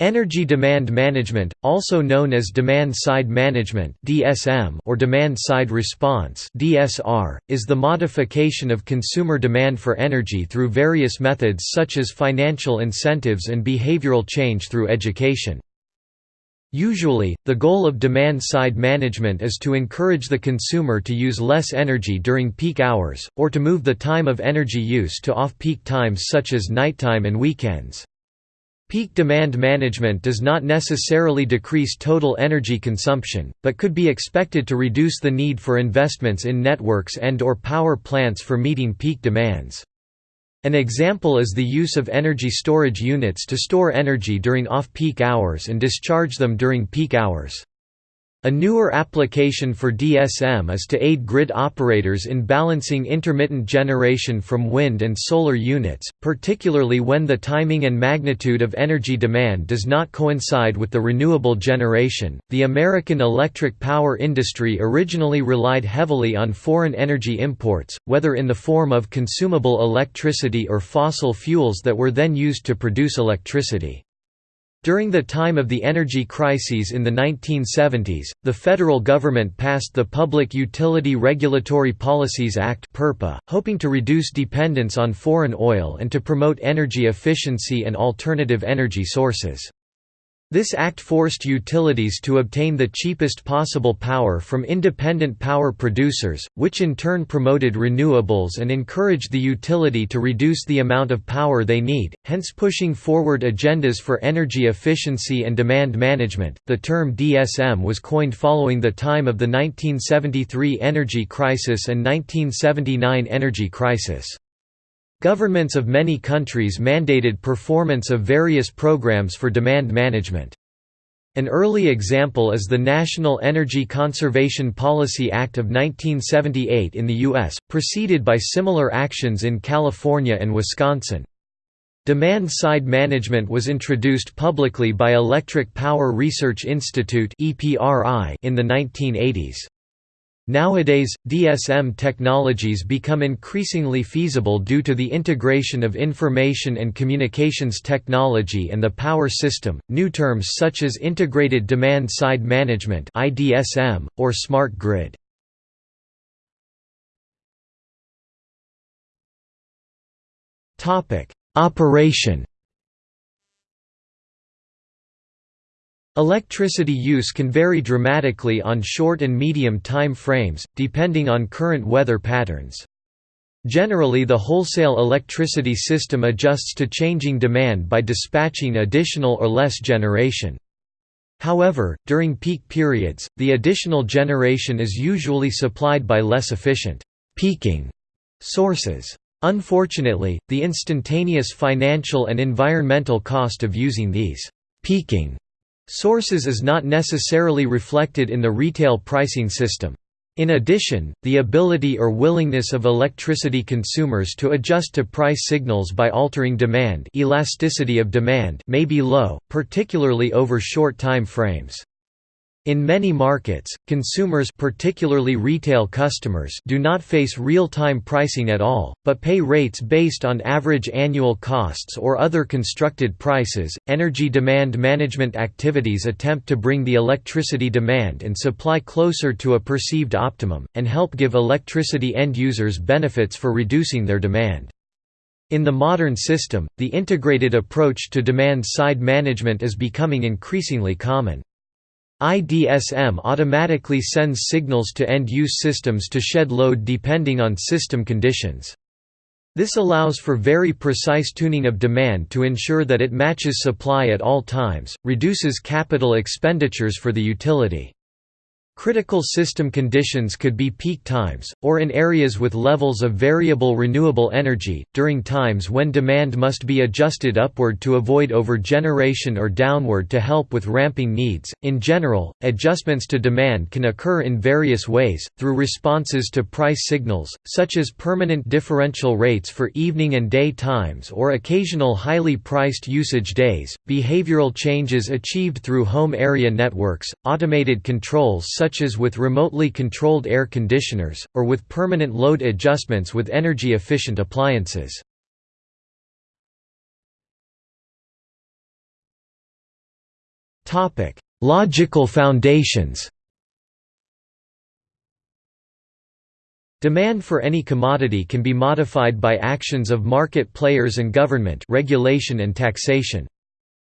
Energy demand management, also known as demand-side management or demand-side response is the modification of consumer demand for energy through various methods such as financial incentives and behavioral change through education. Usually, the goal of demand-side management is to encourage the consumer to use less energy during peak hours, or to move the time of energy use to off-peak times such as nighttime and weekends. Peak demand management does not necessarily decrease total energy consumption, but could be expected to reduce the need for investments in networks and or power plants for meeting peak demands. An example is the use of energy storage units to store energy during off-peak hours and discharge them during peak hours. A newer application for DSM is to aid grid operators in balancing intermittent generation from wind and solar units, particularly when the timing and magnitude of energy demand does not coincide with the renewable generation. The American electric power industry originally relied heavily on foreign energy imports, whether in the form of consumable electricity or fossil fuels that were then used to produce electricity. During the time of the energy crises in the 1970s, the federal government passed the Public Utility Regulatory Policies Act hoping to reduce dependence on foreign oil and to promote energy efficiency and alternative energy sources. This act forced utilities to obtain the cheapest possible power from independent power producers, which in turn promoted renewables and encouraged the utility to reduce the amount of power they need, hence pushing forward agendas for energy efficiency and demand management. The term DSM was coined following the time of the 1973 energy crisis and 1979 energy crisis. Governments of many countries mandated performance of various programs for demand management. An early example is the National Energy Conservation Policy Act of 1978 in the U.S., preceded by similar actions in California and Wisconsin. Demand-side management was introduced publicly by Electric Power Research Institute in the 1980s. Nowadays, DSM technologies become increasingly feasible due to the integration of information and communications technology and the power system. New terms such as integrated demand side management (IDSM) or smart grid. Topic: Operation Electricity use can vary dramatically on short and medium time frames, depending on current weather patterns. Generally the wholesale electricity system adjusts to changing demand by dispatching additional or less generation. However, during peak periods, the additional generation is usually supplied by less efficient peaking sources. Unfortunately, the instantaneous financial and environmental cost of using these peaking Sources is not necessarily reflected in the retail pricing system. In addition, the ability or willingness of electricity consumers to adjust to price signals by altering demand elasticity of demand may be low, particularly over short time frames. In many markets, consumers particularly retail customers do not face real-time pricing at all, but pay rates based on average annual costs or other constructed prices. Energy demand management activities attempt to bring the electricity demand and supply closer to a perceived optimum and help give electricity end users benefits for reducing their demand. In the modern system, the integrated approach to demand-side management is becoming increasingly common. IDSM automatically sends signals to end-use systems to shed load depending on system conditions. This allows for very precise tuning of demand to ensure that it matches supply at all times, reduces capital expenditures for the utility. Critical system conditions could be peak times, or in areas with levels of variable renewable energy, during times when demand must be adjusted upward to avoid overgeneration or downward to help with ramping needs. In general, adjustments to demand can occur in various ways, through responses to price signals, such as permanent differential rates for evening and day times or occasional highly priced usage days, behavioral changes achieved through home area networks, automated controls such such as with remotely controlled air conditioners, or with permanent load adjustments with energy-efficient appliances. Logical foundations Demand for any commodity can be modified by actions of market players and government regulation and taxation.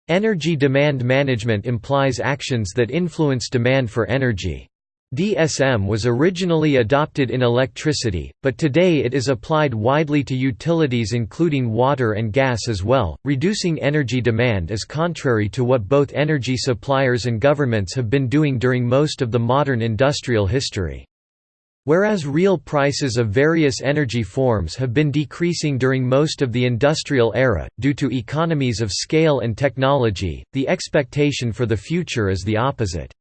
Energy demand management implies actions that influence demand for energy. DSM was originally adopted in electricity, but today it is applied widely to utilities including water and gas as well. Reducing energy demand is contrary to what both energy suppliers and governments have been doing during most of the modern industrial history. Whereas real prices of various energy forms have been decreasing during most of the industrial era, due to economies of scale and technology, the expectation for the future is the opposite.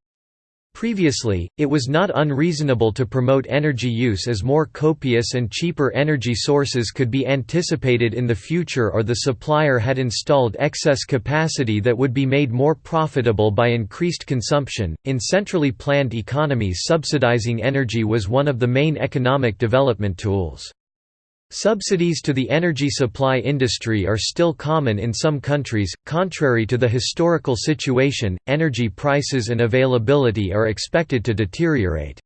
Previously, it was not unreasonable to promote energy use as more copious and cheaper energy sources could be anticipated in the future or the supplier had installed excess capacity that would be made more profitable by increased consumption. In centrally planned economies, subsidizing energy was one of the main economic development tools. Subsidies to the energy supply industry are still common in some countries. Contrary to the historical situation, energy prices and availability are expected to deteriorate.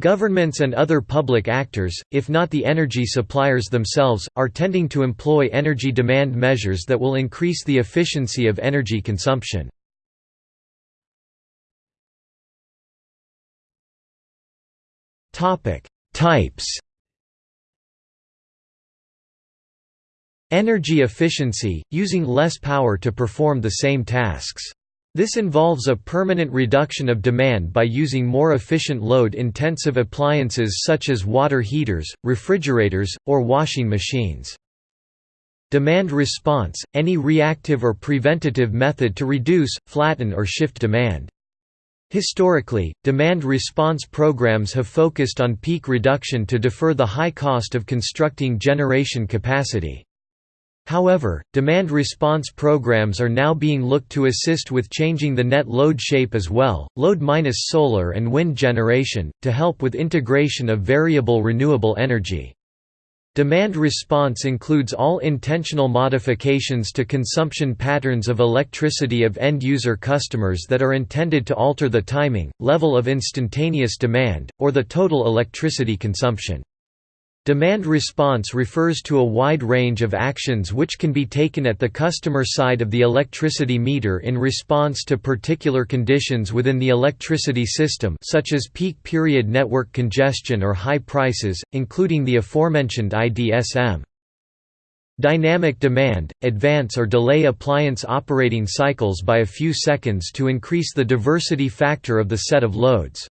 Governments and other public actors, if not the energy suppliers themselves, are tending to employ energy demand measures that will increase the efficiency of energy consumption. Types Energy efficiency, using less power to perform the same tasks. This involves a permanent reduction of demand by using more efficient load-intensive appliances such as water heaters, refrigerators, or washing machines. Demand response – any reactive or preventative method to reduce, flatten or shift demand. Historically, demand response programs have focused on peak reduction to defer the high cost of constructing generation capacity. However, demand response programs are now being looked to assist with changing the net load shape as well, load minus solar and wind generation, to help with integration of variable renewable energy. Demand response includes all intentional modifications to consumption patterns of electricity of end-user customers that are intended to alter the timing, level of instantaneous demand, or the total electricity consumption. Demand response refers to a wide range of actions which can be taken at the customer side of the electricity meter in response to particular conditions within the electricity system such as peak period network congestion or high prices, including the aforementioned IDSM. Dynamic demand – advance or delay appliance operating cycles by a few seconds to increase the diversity factor of the set of loads.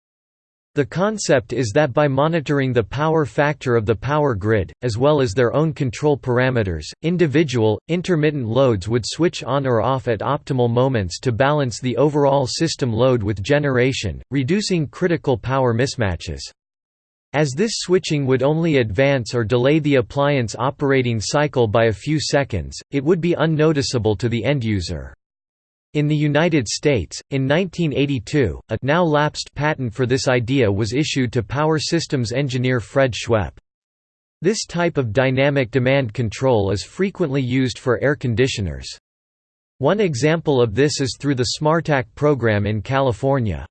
The concept is that by monitoring the power factor of the power grid, as well as their own control parameters, individual, intermittent loads would switch on or off at optimal moments to balance the overall system load with generation, reducing critical power mismatches. As this switching would only advance or delay the appliance operating cycle by a few seconds, it would be unnoticeable to the end user. In the United States, in 1982, a now lapsed patent for this idea was issued to power systems engineer Fred Schweppe. This type of dynamic demand control is frequently used for air conditioners. One example of this is through the SMARTAC program in California.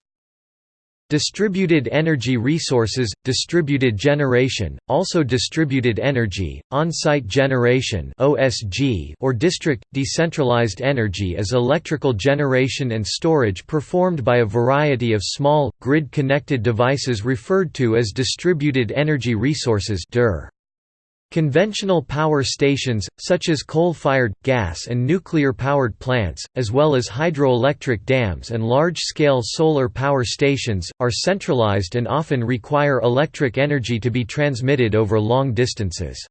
Distributed energy resources, distributed generation, also distributed energy, on-site generation or district decentralized energy is electrical generation and storage performed by a variety of small grid-connected devices referred to as distributed energy resources (DER). Conventional power stations, such as coal-fired, gas and nuclear-powered plants, as well as hydroelectric dams and large-scale solar power stations, are centralized and often require electric energy to be transmitted over long distances.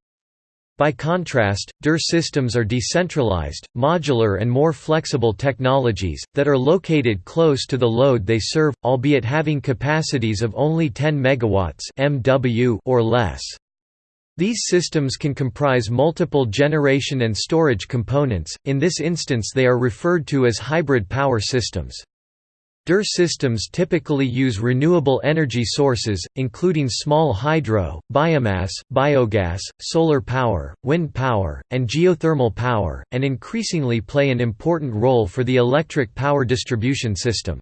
By contrast, DER systems are decentralized, modular and more flexible technologies, that are located close to the load they serve, albeit having capacities of only 10 MW or less. These systems can comprise multiple generation and storage components, in this instance they are referred to as hybrid power systems. DER systems typically use renewable energy sources, including small hydro, biomass, biogas, solar power, wind power, and geothermal power, and increasingly play an important role for the electric power distribution system.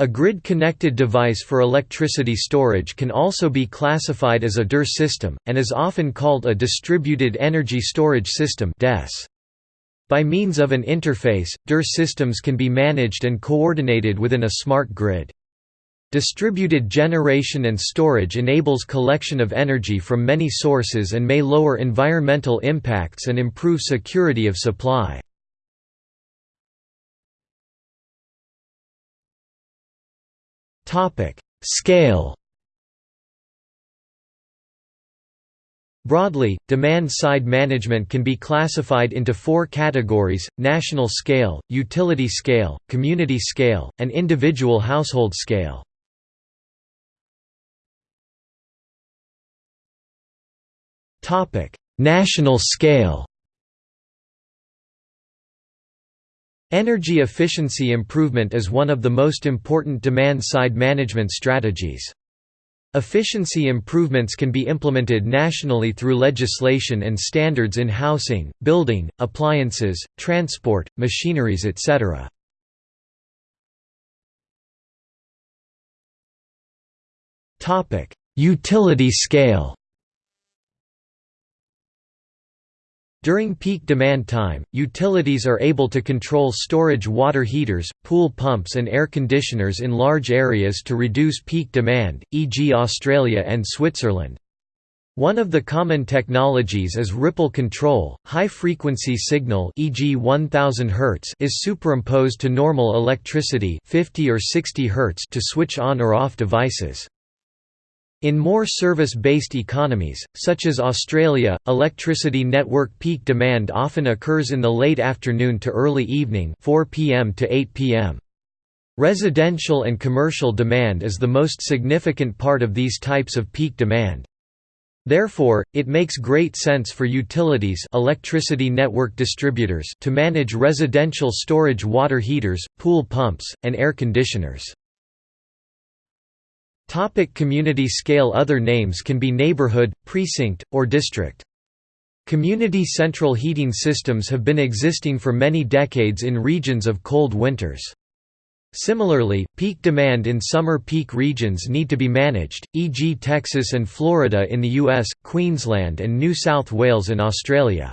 A grid-connected device for electricity storage can also be classified as a DER system, and is often called a Distributed Energy Storage System. By means of an interface, DER systems can be managed and coordinated within a smart grid. Distributed generation and storage enables collection of energy from many sources and may lower environmental impacts and improve security of supply. Scale Broadly, demand-side management can be classified into four categories, national scale, utility scale, community scale, and individual household scale. National scale Energy efficiency improvement is one of the most important demand-side management strategies. Efficiency improvements can be implemented nationally through legislation and standards in housing, building, appliances, transport, machineries etc. Utility scale During peak demand time, utilities are able to control storage water heaters, pool pumps and air conditioners in large areas to reduce peak demand, e.g. Australia and Switzerland. One of the common technologies is ripple control. High-frequency signal, e.g. 1000 Hz, is superimposed to normal electricity, 50 or 60 Hz, to switch on or off devices. In more service-based economies, such as Australia, electricity network peak demand often occurs in the late afternoon to early evening 4 p.m. to 8 p.m. Residential and commercial demand is the most significant part of these types of peak demand. Therefore, it makes great sense for utilities electricity network distributors to manage residential storage water heaters, pool pumps, and air conditioners. Topic community scale Other names can be neighborhood, precinct, or district. Community central heating systems have been existing for many decades in regions of cold winters. Similarly, peak demand in summer peak regions need to be managed, e.g. Texas and Florida in the US, Queensland and New South Wales in Australia.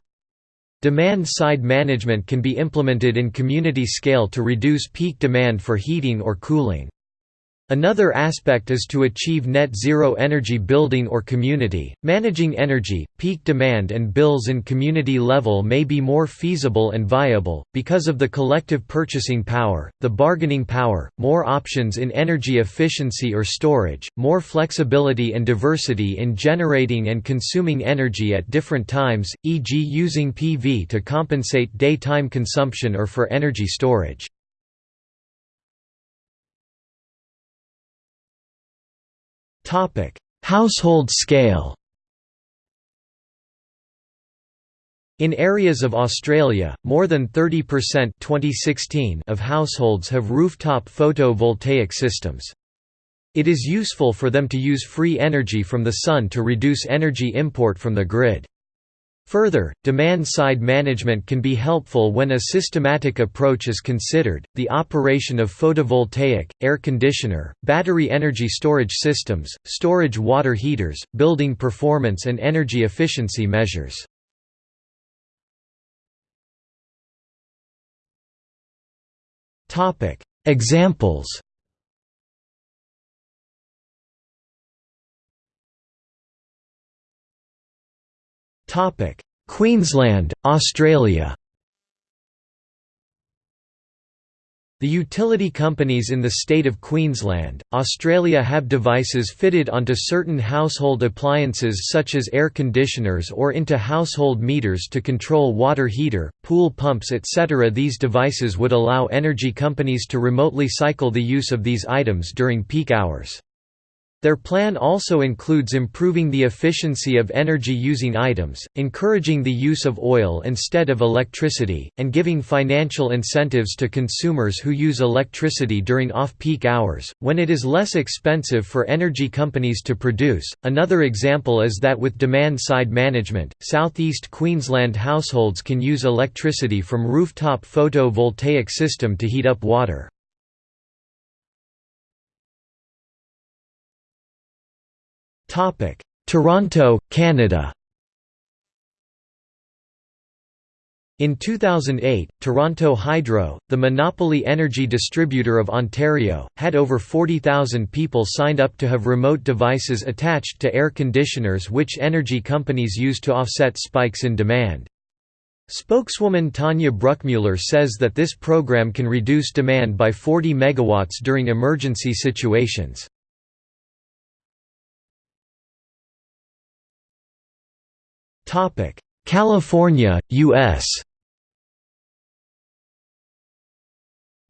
Demand-side management can be implemented in community scale to reduce peak demand for heating or cooling. Another aspect is to achieve net zero energy building or community. Managing energy, peak demand, and bills in community level may be more feasible and viable, because of the collective purchasing power, the bargaining power, more options in energy efficiency or storage, more flexibility and diversity in generating and consuming energy at different times, e.g., using PV to compensate daytime consumption or for energy storage. Household scale. In areas of Australia, more than 30% 2016 of households have rooftop photovoltaic systems. It is useful for them to use free energy from the sun to reduce energy import from the grid. Further, demand-side management can be helpful when a systematic approach is considered, the operation of photovoltaic, air conditioner, battery energy storage systems, storage water heaters, building performance and energy efficiency measures. Topic: Examples Topic: Queensland, Australia. The utility companies in the state of Queensland, Australia have devices fitted onto certain household appliances such as air conditioners or into household meters to control water heater, pool pumps etc. These devices would allow energy companies to remotely cycle the use of these items during peak hours. Their plan also includes improving the efficiency of energy-using items, encouraging the use of oil instead of electricity, and giving financial incentives to consumers who use electricity during off-peak hours, when it is less expensive for energy companies to produce. Another example is that with demand-side management, southeast Queensland households can use electricity from rooftop photovoltaic system to heat up water. Toronto, Canada In 2008, Toronto Hydro, the monopoly energy distributor of Ontario, had over 40,000 people signed up to have remote devices attached to air conditioners which energy companies use to offset spikes in demand. Spokeswoman Tanya Bruckmuller says that this program can reduce demand by 40 megawatts during emergency situations. California, U.S.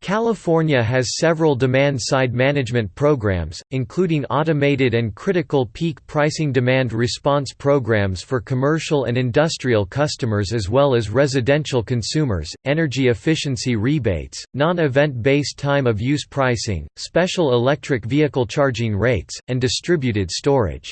California has several demand-side management programs, including automated and critical peak pricing demand response programs for commercial and industrial customers as well as residential consumers, energy efficiency rebates, non-event based time of use pricing, special electric vehicle charging rates, and distributed storage.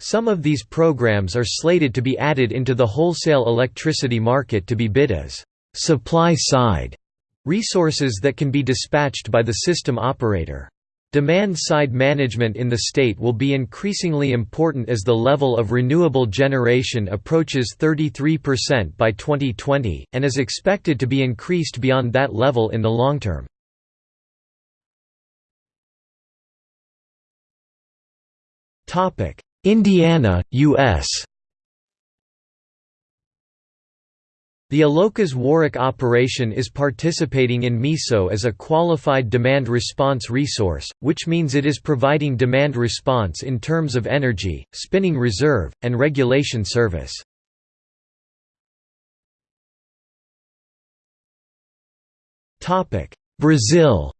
Some of these programs are slated to be added into the wholesale electricity market to be bid as supply-side resources that can be dispatched by the system operator. Demand-side management in the state will be increasingly important as the level of renewable generation approaches 33% by 2020, and is expected to be increased beyond that level in the long term. Indiana, U.S. The Alcoa's Warrick operation is participating in MISO as a qualified demand response resource, which means it is providing demand response in terms of energy, spinning reserve, and regulation service. Brazil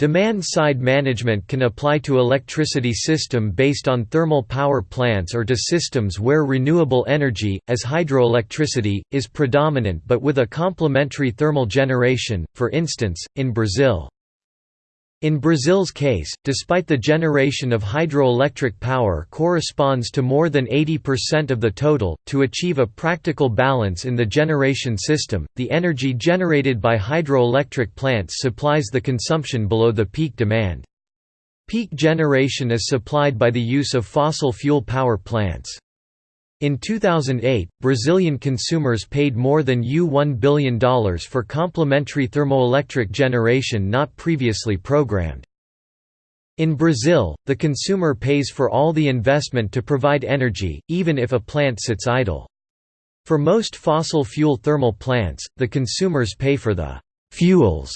Demand-side management can apply to electricity system based on thermal power plants or to systems where renewable energy, as hydroelectricity, is predominant but with a complementary thermal generation, for instance, in Brazil. In Brazil's case, despite the generation of hydroelectric power corresponds to more than 80% of the total, to achieve a practical balance in the generation system, the energy generated by hydroelectric plants supplies the consumption below the peak demand. Peak generation is supplied by the use of fossil fuel power plants. In 2008, Brazilian consumers paid more than U$1 billion for complementary thermoelectric generation not previously programmed. In Brazil, the consumer pays for all the investment to provide energy, even if a plant sits idle. For most fossil fuel thermal plants, the consumers pay for the «fuels»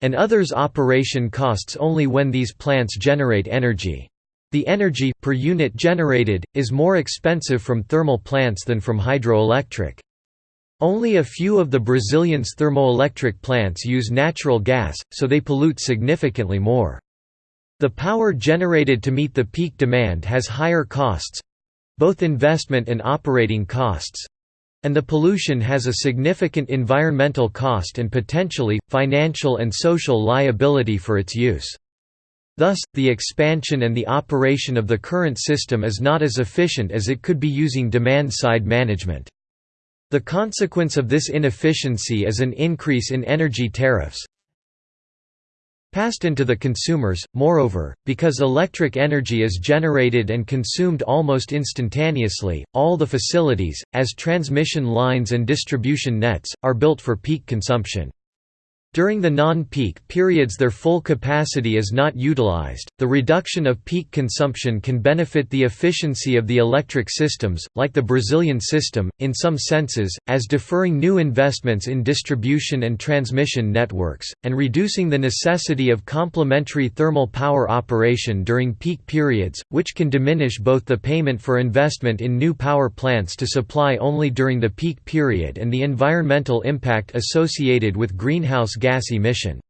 and others operation costs only when these plants generate energy. The energy per unit generated, is more expensive from thermal plants than from hydroelectric. Only a few of the Brazilian's thermoelectric plants use natural gas, so they pollute significantly more. The power generated to meet the peak demand has higher costs—both investment and operating costs—and the pollution has a significant environmental cost and potentially, financial and social liability for its use. Thus, the expansion and the operation of the current system is not as efficient as it could be using demand-side management. The consequence of this inefficiency is an increase in energy tariffs passed into the consumers. Moreover, because electric energy is generated and consumed almost instantaneously, all the facilities, as transmission lines and distribution nets, are built for peak consumption. During the non-peak periods their full capacity is not utilized. The reduction of peak consumption can benefit the efficiency of the electric systems, like the Brazilian system, in some senses, as deferring new investments in distribution and transmission networks, and reducing the necessity of complementary thermal power operation during peak periods, which can diminish both the payment for investment in new power plants to supply only during the peak period and the environmental impact associated with greenhouse gas emission.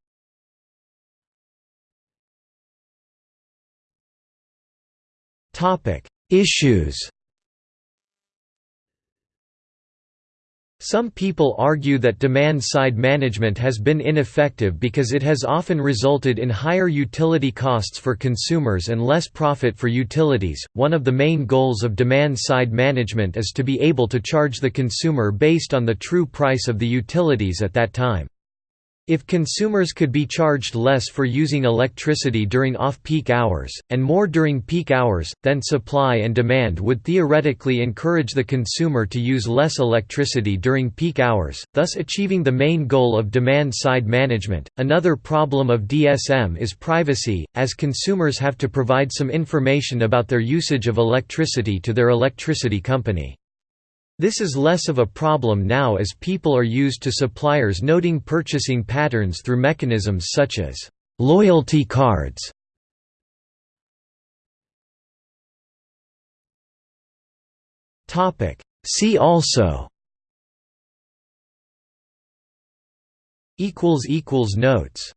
Issues Some people argue that demand-side management has been ineffective because it has often resulted in higher utility costs for consumers and less profit for utilities. One of the main goals of demand-side management is to be able to charge the consumer based on the true price of the utilities at that time. If consumers could be charged less for using electricity during off-peak hours, and more during peak hours, then supply and demand would theoretically encourage the consumer to use less electricity during peak hours, thus achieving the main goal of demand-side management. Another problem of DSM is privacy, as consumers have to provide some information about their usage of electricity to their electricity company. This is less of a problem now as people are used to suppliers noting purchasing patterns through mechanisms such as loyalty cards. See also Notes